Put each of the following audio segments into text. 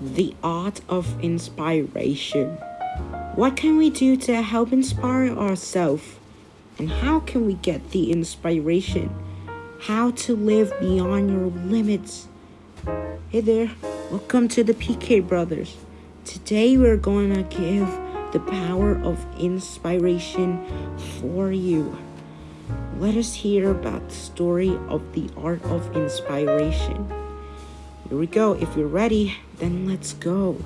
the art of inspiration. What can we do to help inspire ourselves? And how can we get the inspiration? How to live beyond your limits. Hey there, welcome to the PK Brothers. Today we're going to give the power of inspiration for you. Let us hear about the story of the art of inspiration. Here we go. If you're ready, then let's go.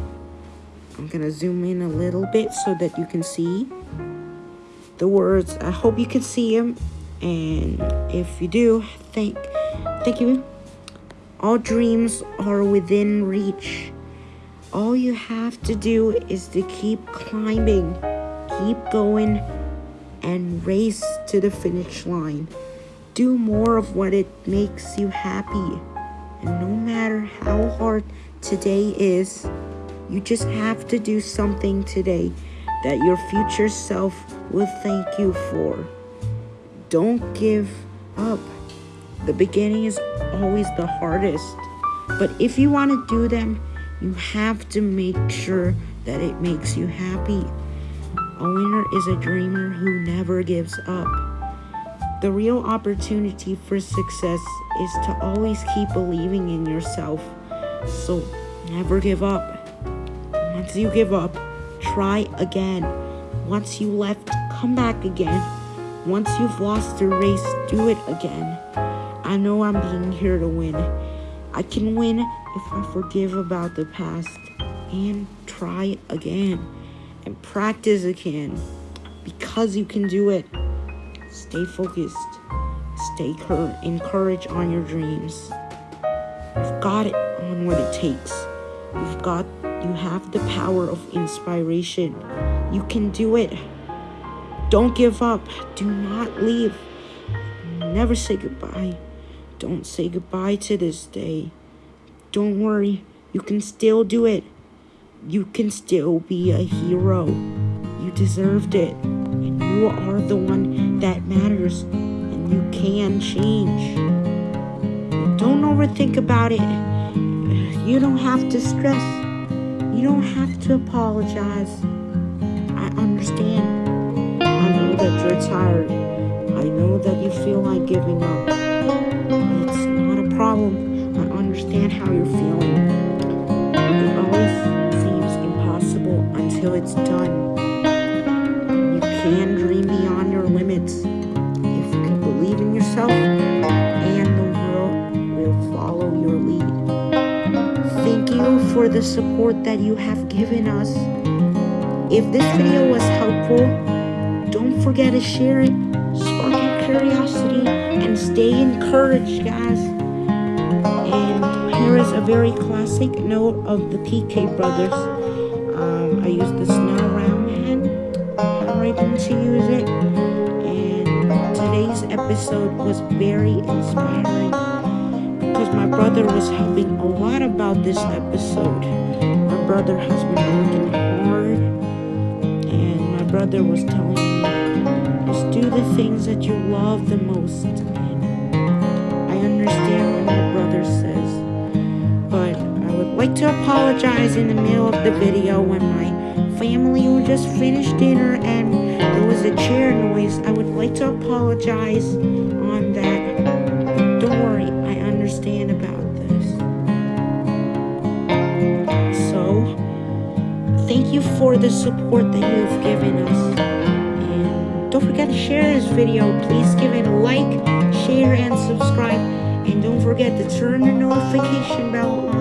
I'm gonna zoom in a little bit so that you can see the words. I hope you can see them. And if you do, thank, thank you. All dreams are within reach. All you have to do is to keep climbing, keep going, and race to the finish line. Do more of what it makes you happy. And no matter how hard today is, you just have to do something today that your future self will thank you for. Don't give up. The beginning is always the hardest. But if you want to do them, you have to make sure that it makes you happy. A winner is a dreamer who never gives up. The real opportunity for success is to always keep believing in yourself. So never give up. Once you give up, try again. Once you left, come back again. Once you've lost the race, do it again. I know I'm being here to win. I can win if I forgive about the past and try again and practice again because you can do it. Stay focused. Stay encouraged on your dreams. You've got it on what it takes. You've got you have the power of inspiration. You can do it. Don't give up. Do not leave. Never say goodbye. Don't say goodbye to this day. Don't worry. You can still do it. You can still be a hero. You deserved it. And you are the one that matters. And you can change. Don't overthink about it. You don't have to stress. You don't have to apologize. I understand. I know that you're tired. I know that you feel like giving up. It's not a problem. I understand how you're feeling. It always seems impossible until it's done. You can dream if you can believe in yourself and the world will follow your lead. Thank you for the support that you have given us. If this video was helpful, don't forget to share it, spark your curiosity, and stay encouraged, guys. And here is a very classic note of the PK Brothers. Um, I used the snow round hand handwriting to use it. Episode was very inspiring because my brother was helping a lot about this episode. My brother has been working hard and my brother was telling me just do the things that you love the most. And I understand what my brother says, but I would like to apologize in the middle of the video when my family just finished dinner and there was a chair noise. I like to apologize on that. Don't worry, I understand about this. So, thank you for the support that you've given us. And don't forget to share this video. Please give it a like, share, and subscribe. And don't forget to turn the notification bell on